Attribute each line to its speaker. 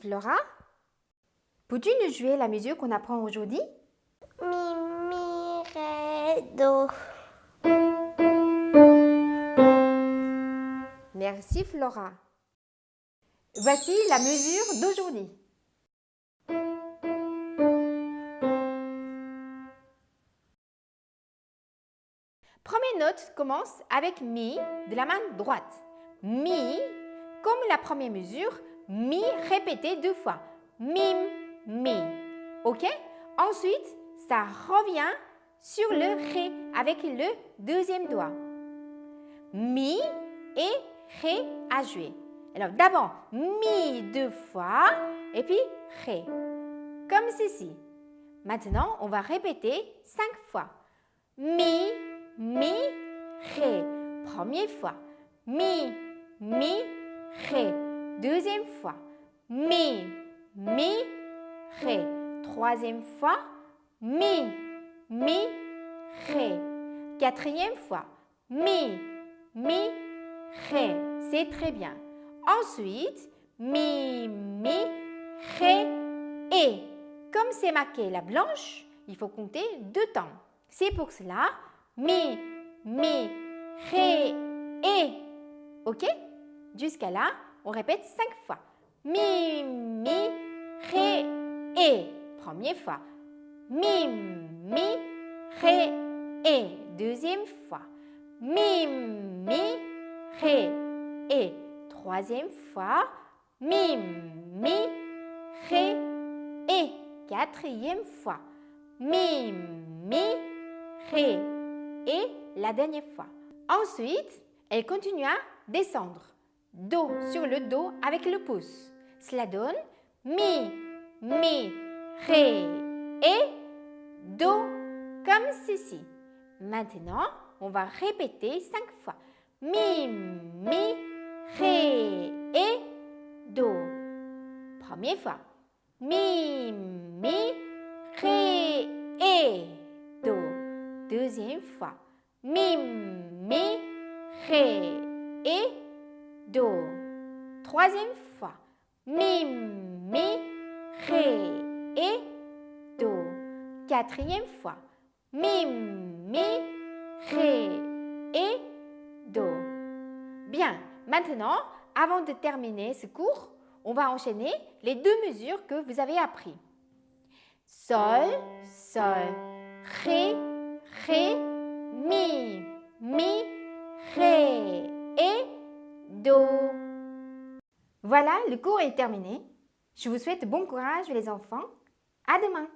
Speaker 1: Flora, peux-tu nous jouer la mesure qu'on apprend aujourd'hui?
Speaker 2: Mi, mi, ré, do.
Speaker 1: Merci Flora. Voici la mesure d'aujourd'hui. Première note commence avec Mi de la main droite. Mi, comme la première mesure, Mi répété deux fois. Mim, Mi. Ok? Ensuite, ça revient sur le Ré avec le deuxième doigt. Mi et Ré à jouer. Alors d'abord, Mi deux fois et puis Ré. Comme ceci. Maintenant, on va répéter cinq fois. Mi, Mi, Ré. Première fois. Mi, Mi, Ré. Deuxième fois. Mi, Mi, Ré. Troisième fois. Mi, Mi, Ré. Quatrième fois. Mi, Mi, Ré. C'est très bien. Ensuite, Mi, Mi, Ré, et. Comme c'est marqué la blanche, il faut compter deux temps. C'est pour cela, Mi, Mi, Ré, et. Ok? Jusqu'à là, on répète cinq fois. Mi, Mi, Ré, et. Première fois. Mi, Mi, Ré, et. Deuxième fois. Mi, Mi, Ré, et. Troisième fois. Mi, Mi, Ré, et. Quatrième fois. Mi, Mi, Ré, et. La dernière fois. Ensuite, elle continue à descendre. Do sur le Do avec le pouce. Cela donne Mi, Mi, Ré, et Do comme ceci. Maintenant, on va répéter cinq fois. Mi, Mi, Ré, et Do. Première fois. Mi, Mi, Ré, et Do. Deuxième fois. Mi, Mi, Ré, et Do. Troisième fois. Mi, Mi, Ré, et Do. Quatrième fois. Mi, Mi, Ré, et Do. Bien, maintenant, avant de terminer ce cours, on va enchaîner les deux mesures que vous avez appris. Sol, Sol, Ré, Ré, Mi, Mi, Voilà, le cours est terminé. Je vous souhaite bon courage les enfants. À demain